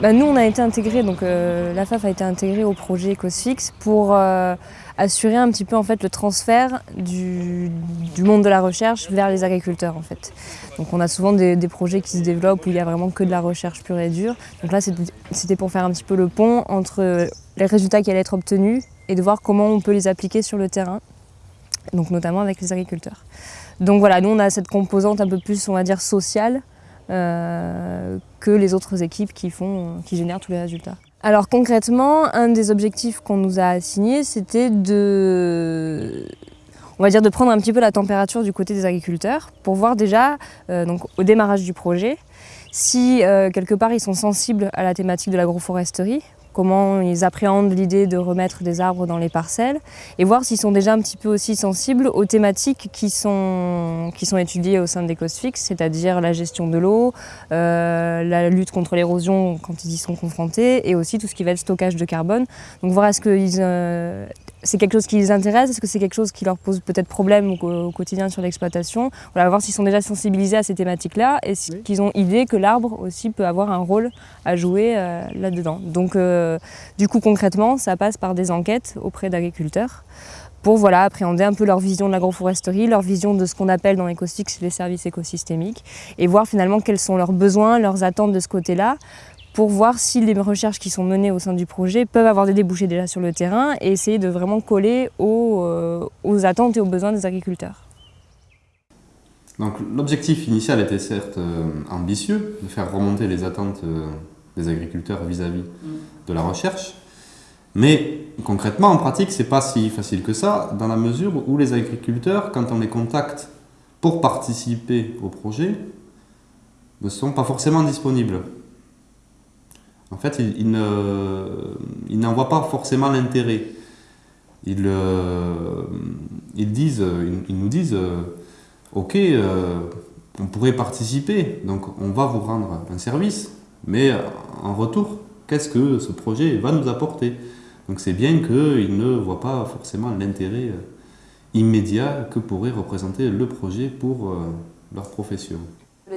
Bah, nous, on a été intégrés, donc euh, la FAF a été intégrée au projet EcosFix pour euh, assurer un petit peu en fait le transfert du, monde de la recherche vers les agriculteurs en fait. Donc on a souvent des, des, projets qui se développent où il y a vraiment que de la recherche pure et dure. Donc là, c'était pour faire un petit peu le pont entre les résultats qui allaient être obtenus et de voir comment on peut les appliquer sur le terrain, donc notamment avec les agriculteurs. Donc voilà, nous on a cette composante un peu plus, on va dire, sociale, euh, que les autres équipes qui, font, qui génèrent tous les résultats. Alors concrètement, un des objectifs qu'on nous a assignés, c'était de, de prendre un petit peu la température du côté des agriculteurs pour voir déjà, euh, donc au démarrage du projet, si euh, quelque part ils sont sensibles à la thématique de l'agroforesterie, comment ils appréhendent l'idée de remettre des arbres dans les parcelles et voir s'ils sont déjà un petit peu aussi sensibles aux thématiques qui sont, étudiées au sein des COSFIX, c'est-à-dire la gestion de l'eau, euh, la lutte contre l'érosion quand ils y sont confrontés et aussi tout ce qui va être stockage de carbone. Donc voir est-ce qu'ils euh, c'est quelque chose qui les intéresse? Est-ce que c'est quelque chose qui leur pose peut-être problème au, quotidien sur l'exploitation? On va voir s'ils sont déjà sensibilisés à ces thématiques-là et qu'ils ont idée que l'arbre aussi peut avoir un rôle à jouer euh, là-dedans. Donc euh, du coup concrètement, ça passe par des enquêtes auprès d'agriculteurs pour voilà, appréhender un peu leur vision de l'agroforesterie, leur vision de ce qu'on appelle dans l'écosystème les services écosystémiques et voir finalement quels sont leurs besoins, leurs attentes de ce côté-là pour voir si les recherches qui sont menées au sein du projet peuvent avoir des débouchés déjà sur le terrain et essayer de vraiment coller aux, euh, attentes et aux besoins des agriculteurs. L'objectif initial était certes euh, ambitieux, de faire remonter les attentes euh, des agriculteurs vis-à-vis -vis de la recherche, mais concrètement, en pratique, c'est pas si facile que ça, dans la mesure où les agriculteurs, quand on les contacte pour participer au projet, ne sont pas forcément disponibles en fait, ils, n'en voient pas forcément l'intérêt. Ils, euh, ils, nous disent, euh, ok, euh, on pourrait participer, donc on va vous rendre un service, mais en retour, qu'est-ce que ce projet va nous apporter? Donc c'est bien qu'ils ne voient pas forcément l'intérêt immédiat que pourrait représenter le projet pour leur profession.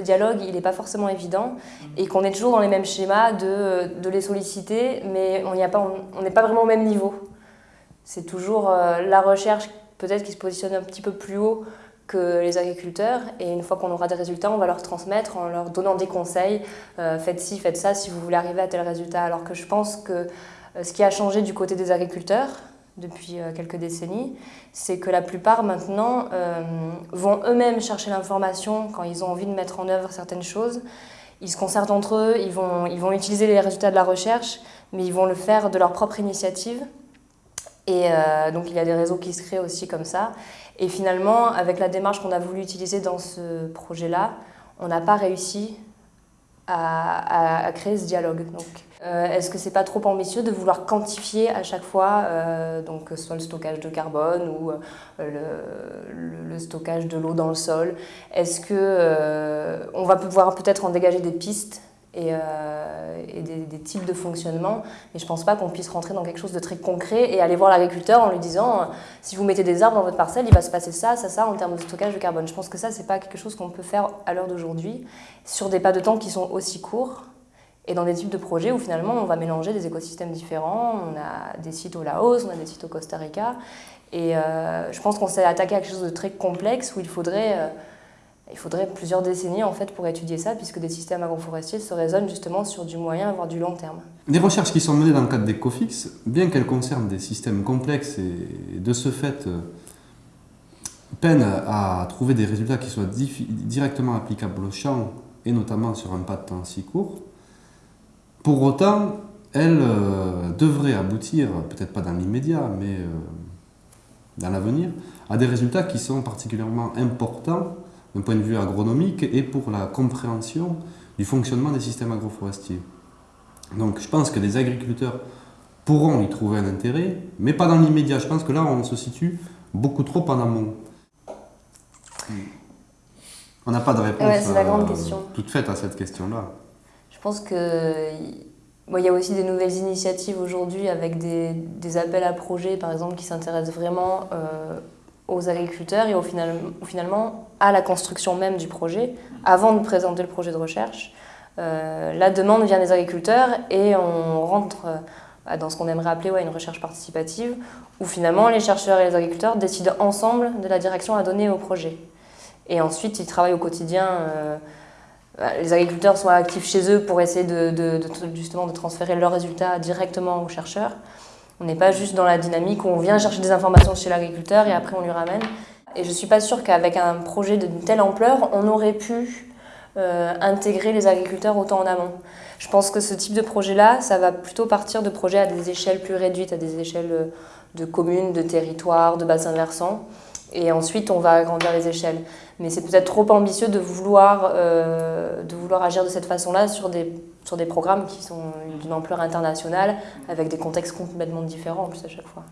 Dialogue, il n'est pas forcément évident et qu'on est toujours dans les mêmes schémas de, de les solliciter, mais on n'est pas, pas vraiment au même niveau. C'est toujours euh, la recherche peut-être qui se positionne un petit peu plus haut que les agriculteurs et une fois qu'on aura des résultats, on va leur transmettre en leur donnant des conseils, euh, faites ci, faites ça si vous voulez arriver à tel résultat. Alors que je pense que euh, ce qui a changé du côté des agriculteurs, depuis euh, quelques décennies, c'est que la plupart maintenant euh, vont eux-mêmes chercher l'information quand ils ont envie de mettre en œuvre certaines choses. Ils se concertent entre eux, ils vont, ils vont utiliser les résultats de la recherche, mais ils vont le faire de leur propre initiative. Et euh, donc il y a des réseaux qui se créent aussi comme ça. Et finalement, avec la démarche qu'on a voulu utiliser dans ce projet-là, on n'a pas réussi à, créer ce dialogue. Donc, euh, Est-ce que c'est pas trop ambitieux de vouloir quantifier à chaque fois, euh, donc soit le stockage de carbone ou euh, le, le, stockage de l'eau dans le sol? Est-ce que on va pouvoir peut-être en dégager des pistes et, euh, des, types de fonctionnement. Mais je ne pense pas qu'on puisse rentrer dans quelque chose de très concret et aller voir l'agriculteur en lui disant si vous mettez des arbres dans votre parcelle, il va se passer ça, ça, ça en termes de stockage de carbone. Je pense que ça, ce n'est pas quelque chose qu'on peut faire à l'heure d'aujourd'hui sur des pas de temps qui sont aussi courts et dans des types de projets où finalement on va mélanger des écosystèmes différents. On a des sites au Laos, on a des sites au Costa Rica. Et euh, je pense qu'on s'est attaqué à quelque chose de très complexe où il faudrait... Euh, il faudrait plusieurs décennies en fait pour étudier ça, puisque des systèmes agroforestiers se raisonnent justement sur du moyen, voire du long terme. Les recherches qui sont menées dans le cadre d'EcoFix, bien qu'elles concernent des systèmes complexes et de ce fait euh, peinent à trouver des résultats qui soient directement applicables au champ, et notamment sur un pas de temps si court, pour autant, elles euh, devraient aboutir, peut-être pas dans l'immédiat, mais euh, dans l'avenir, à des résultats qui sont particulièrement importants d'un point de vue agronomique et pour la compréhension du fonctionnement des systèmes agroforestiers. Donc je pense que les agriculteurs pourront y trouver un intérêt, mais pas dans l'immédiat. Je pense que là, on se situe beaucoup trop en amont. On n'a pas de réponse euh, toute faite à cette question-là. Je pense que il y a aussi des nouvelles initiatives aujourd'hui avec des, des, appels à projets, par exemple, qui s'intéressent vraiment euh, aux agriculteurs et au final, finalement à la construction même du projet, avant de présenter le projet de recherche. la demande vient des agriculteurs et on rentre dans ce qu'on aimerait appeler une recherche participative, où finalement les chercheurs et les agriculteurs décident ensemble de la direction à donner au projet. Et ensuite, ils travaillent au quotidien. Bah, les agriculteurs sont actifs chez eux pour essayer de, justement de transférer leurs résultats directement aux chercheurs. On n'est pas juste dans la dynamique où on vient chercher des informations chez l'agriculteur et après on lui ramène. Et je ne suis pas sûre qu'avec un projet d'une telle ampleur, on aurait pu euh, intégrer les agriculteurs autant en amont. Je pense que ce type de projet-là, ça va plutôt partir de projets à des échelles plus réduites, à des échelles euh, de communes, de territoires, de bassins versants. Et ensuite, on va agrandir les échelles. Mais c'est peut-être trop ambitieux de vouloir, euh, de vouloir agir de cette façon-là sur des, sur des programmes qui sont d'une ampleur internationale, avec des contextes complètement différents en plus à chaque fois.